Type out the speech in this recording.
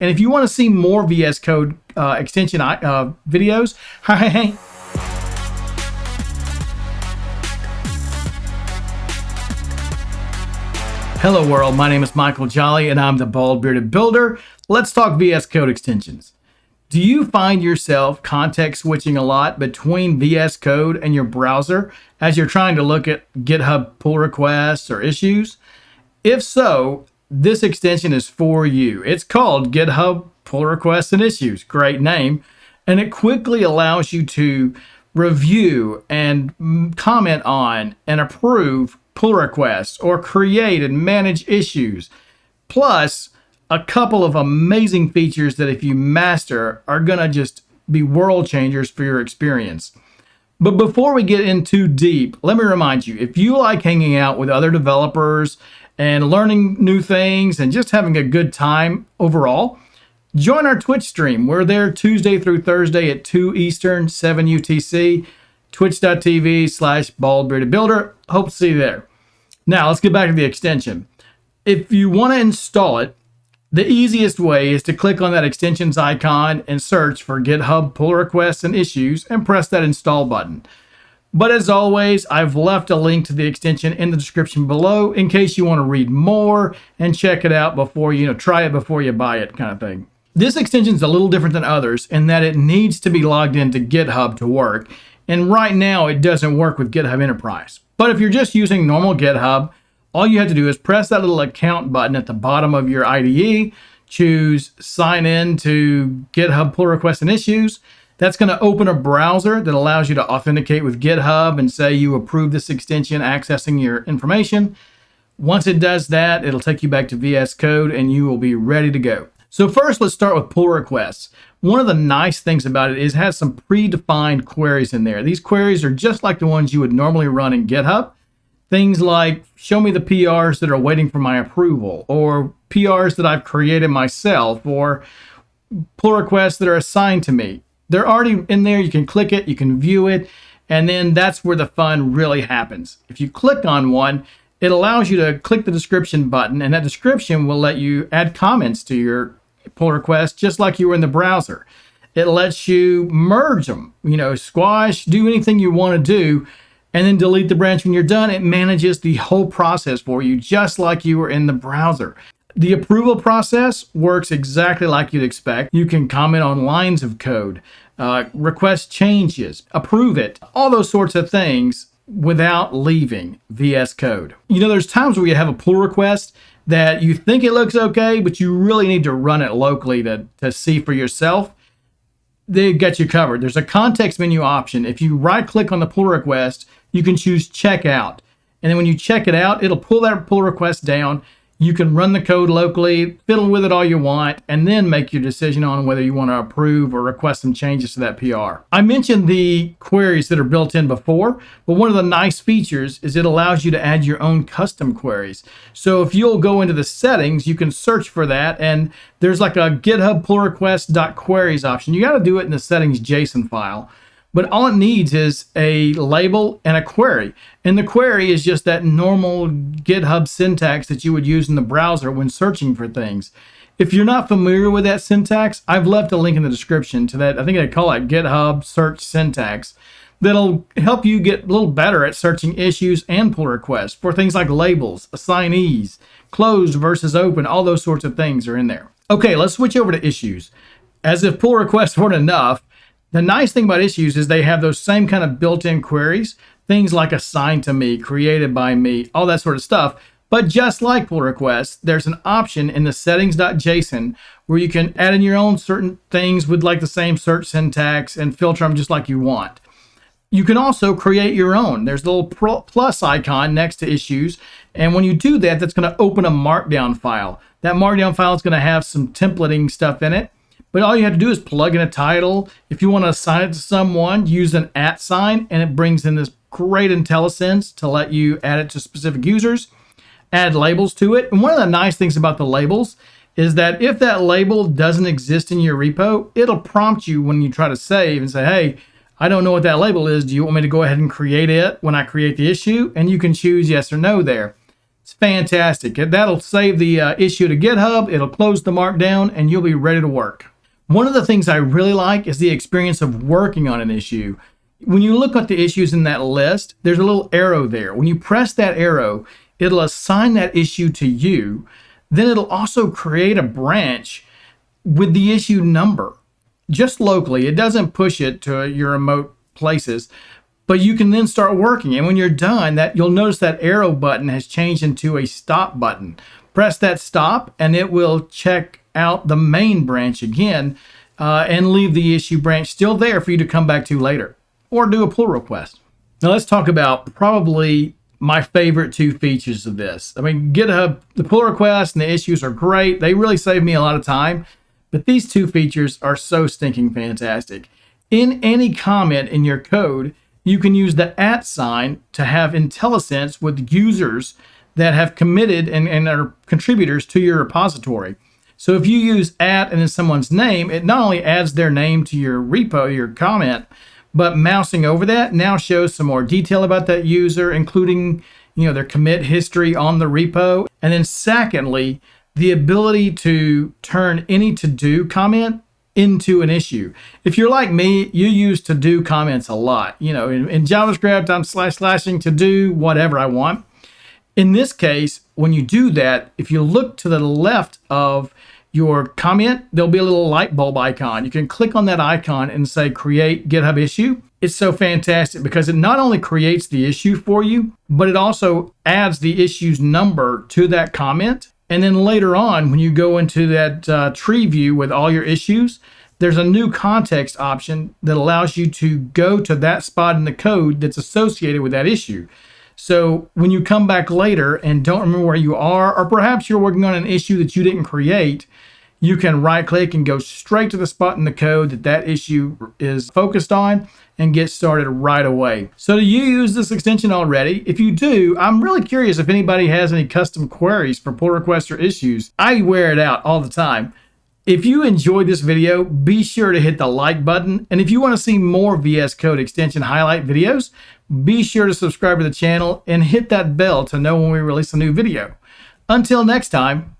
And if you want to see more VS Code uh, extension uh, videos, hi. Hello world, my name is Michael Jolly and I'm the Bald Bearded Builder. Let's talk VS Code extensions. Do you find yourself context switching a lot between VS Code and your browser as you're trying to look at GitHub pull requests or issues? If so, this extension is for you. It's called GitHub Pull Requests and Issues. Great name. And it quickly allows you to review and comment on and approve pull requests or create and manage issues. Plus, a couple of amazing features that if you master are going to just be world changers for your experience. But before we get in too deep, let me remind you, if you like hanging out with other developers and learning new things and just having a good time overall, join our Twitch stream. We're there Tuesday through Thursday at 2 Eastern, 7 UTC, twitch.tv slash baldbeardedbuilder. Hope to see you there. Now, let's get back to the extension. If you want to install it, the easiest way is to click on that extensions icon and search for GitHub pull requests and issues and press that install button. But as always, I've left a link to the extension in the description below in case you want to read more and check it out before you know try it before you buy it kind of thing. This extension is a little different than others in that it needs to be logged into GitHub to work. And right now it doesn't work with GitHub Enterprise. But if you're just using normal GitHub, all you have to do is press that little account button at the bottom of your IDE, choose sign in to GitHub pull requests and issues, that's going to open a browser that allows you to authenticate with GitHub and say you approve this extension accessing your information. Once it does that, it'll take you back to VS Code and you will be ready to go. So first, let's start with pull requests. One of the nice things about it is it has some predefined queries in there. These queries are just like the ones you would normally run in GitHub. Things like show me the PRs that are waiting for my approval, or PRs that I've created myself, or pull requests that are assigned to me they're already in there. You can click it, you can view it, and then that's where the fun really happens. If you click on one, it allows you to click the description button, and that description will let you add comments to your pull request just like you were in the browser. It lets you merge them, you know, squash, do anything you want to do, and then delete the branch when you're done. It manages the whole process for you just like you were in the browser. The approval process works exactly like you'd expect. You can comment on lines of code, uh, request changes, approve it, all those sorts of things without leaving VS Code. You know, there's times where you have a pull request that you think it looks okay, but you really need to run it locally to, to see for yourself. They get you covered. There's a context menu option. If you right click on the pull request, you can choose checkout. And then when you check it out, it'll pull that pull request down you can run the code locally, fiddle with it all you want, and then make your decision on whether you want to approve or request some changes to that PR. I mentioned the queries that are built in before, but one of the nice features is it allows you to add your own custom queries. So if you'll go into the settings, you can search for that, and there's like a GitHub pull request.queries option. You got to do it in the settings JSON file. But all it needs is a label and a query. And the query is just that normal GitHub syntax that you would use in the browser when searching for things. If you're not familiar with that syntax, I've left a link in the description to that. I think they call it GitHub search syntax. That'll help you get a little better at searching issues and pull requests for things like labels, assignees, closed versus open, all those sorts of things are in there. Okay, let's switch over to issues. As if pull requests weren't enough, the nice thing about issues is they have those same kind of built-in queries, things like assigned to me, created by me, all that sort of stuff. But just like pull requests, there's an option in the settings.json where you can add in your own certain things with like the same search syntax and filter them just like you want. You can also create your own. There's a little plus icon next to issues. And when you do that, that's going to open a markdown file. That markdown file is going to have some templating stuff in it. But all you have to do is plug in a title. If you want to assign it to someone, use an at sign, and it brings in this great IntelliSense to let you add it to specific users, add labels to it. And one of the nice things about the labels is that if that label doesn't exist in your repo, it'll prompt you when you try to save and say, hey, I don't know what that label is. Do you want me to go ahead and create it when I create the issue? And you can choose yes or no there. It's fantastic. That'll save the uh, issue to GitHub, it'll close the markdown, and you'll be ready to work. One of the things I really like is the experience of working on an issue. When you look at the issues in that list, there's a little arrow there. When you press that arrow, it'll assign that issue to you. Then it'll also create a branch with the issue number just locally. It doesn't push it to your remote places, but you can then start working. And when you're done, that you'll notice that arrow button has changed into a stop button. Press that stop and it will check out the main branch again uh, and leave the issue branch still there for you to come back to later or do a pull request. Now let's talk about probably my favorite two features of this. I mean, GitHub, the pull requests and the issues are great. They really save me a lot of time. But these two features are so stinking fantastic. In any comment in your code, you can use the at sign to have IntelliSense with users that have committed and, and are contributors to your repository. So if you use at and then someone's name, it not only adds their name to your repo, your comment, but mousing over that now shows some more detail about that user, including you know their commit history on the repo. And then secondly, the ability to turn any to do comment into an issue. If you're like me, you use to do comments a lot. You know, in, in JavaScript, I'm slash slashing to do whatever I want. In this case, when you do that, if you look to the left of your comment, there'll be a little light bulb icon. You can click on that icon and say create GitHub issue. It's so fantastic because it not only creates the issue for you, but it also adds the issue's number to that comment and then later on, when you go into that uh, tree view with all your issues, there's a new context option that allows you to go to that spot in the code that's associated with that issue. So when you come back later and don't remember where you are, or perhaps you're working on an issue that you didn't create, you can right click and go straight to the spot in the code that that issue is focused on and get started right away. So do you use this extension already? If you do, I'm really curious if anybody has any custom queries for pull requests or issues. I wear it out all the time. If you enjoyed this video, be sure to hit the like button. And if you want to see more VS Code extension highlight videos, be sure to subscribe to the channel and hit that bell to know when we release a new video. Until next time,